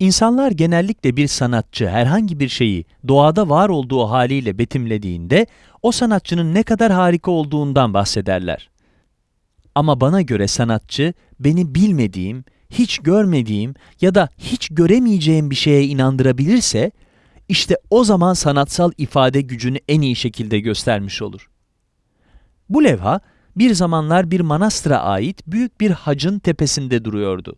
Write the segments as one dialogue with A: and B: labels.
A: İnsanlar genellikle bir sanatçı herhangi bir şeyi doğada var olduğu haliyle betimlediğinde o sanatçının ne kadar harika olduğundan bahsederler. Ama bana göre sanatçı beni bilmediğim, hiç görmediğim ya da hiç göremeyeceğim bir şeye inandırabilirse işte o zaman sanatsal ifade gücünü en iyi şekilde göstermiş olur. Bu levha bir zamanlar bir manastıra ait büyük bir hacın tepesinde duruyordu.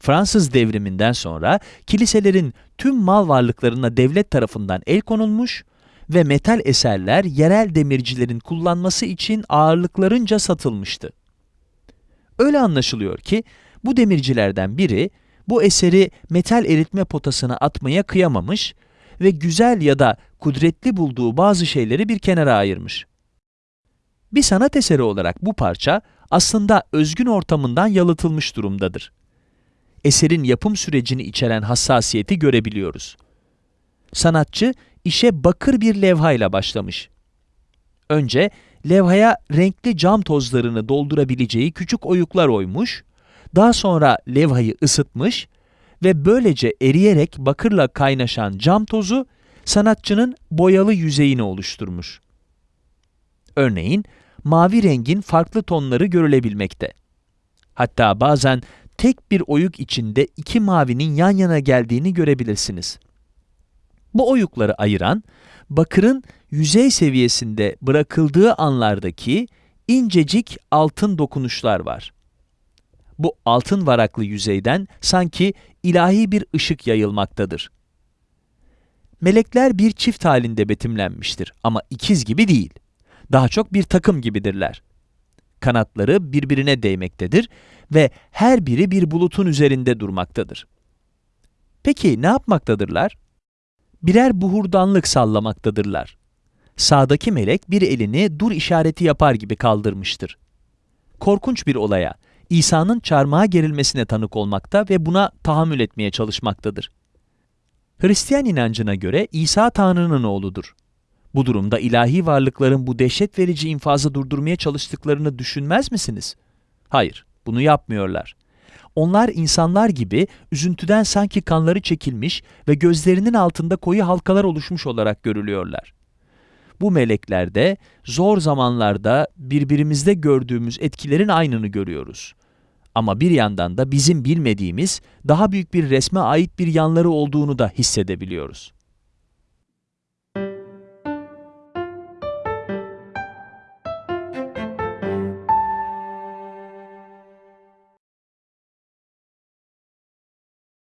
A: Fransız devriminden sonra kiliselerin tüm mal varlıklarına devlet tarafından el konulmuş ve metal eserler yerel demircilerin kullanması için ağırlıklarınca satılmıştı. Öyle anlaşılıyor ki bu demircilerden biri bu eseri metal eritme potasına atmaya kıyamamış ve güzel ya da kudretli bulduğu bazı şeyleri bir kenara ayırmış. Bir sanat eseri olarak bu parça aslında özgün ortamından yalıtılmış durumdadır. Eserin yapım sürecini içeren hassasiyeti görebiliyoruz. Sanatçı işe bakır bir levhayla başlamış. Önce levhaya renkli cam tozlarını doldurabileceği küçük oyuklar oymuş, daha sonra levhayı ısıtmış ve böylece eriyerek bakırla kaynaşan cam tozu sanatçının boyalı yüzeyini oluşturmuş. Örneğin, mavi rengin farklı tonları görülebilmekte. Hatta bazen tek bir oyuk içinde iki mavinin yan yana geldiğini görebilirsiniz. Bu oyukları ayıran, bakırın yüzey seviyesinde bırakıldığı anlardaki incecik altın dokunuşlar var. Bu altın varaklı yüzeyden sanki ilahi bir ışık yayılmaktadır. Melekler bir çift halinde betimlenmiştir ama ikiz gibi değil. Daha çok bir takım gibidirler. Kanatları birbirine değmektedir ve her biri bir bulutun üzerinde durmaktadır. Peki ne yapmaktadırlar? Birer buhurdanlık sallamaktadırlar. Sağdaki melek bir elini dur işareti yapar gibi kaldırmıştır. Korkunç bir olaya, İsa'nın çarmıha gerilmesine tanık olmakta ve buna tahammül etmeye çalışmaktadır. Hristiyan inancına göre İsa Tanrı'nın oğludur. Bu durumda ilahi varlıkların bu dehşet verici infazı durdurmaya çalıştıklarını düşünmez misiniz? Hayır, bunu yapmıyorlar. Onlar insanlar gibi üzüntüden sanki kanları çekilmiş ve gözlerinin altında koyu halkalar oluşmuş olarak görülüyorlar. Bu meleklerde zor zamanlarda birbirimizde gördüğümüz etkilerin aynını görüyoruz. Ama bir yandan da bizim bilmediğimiz daha büyük bir resme ait bir yanları olduğunu da hissedebiliyoruz.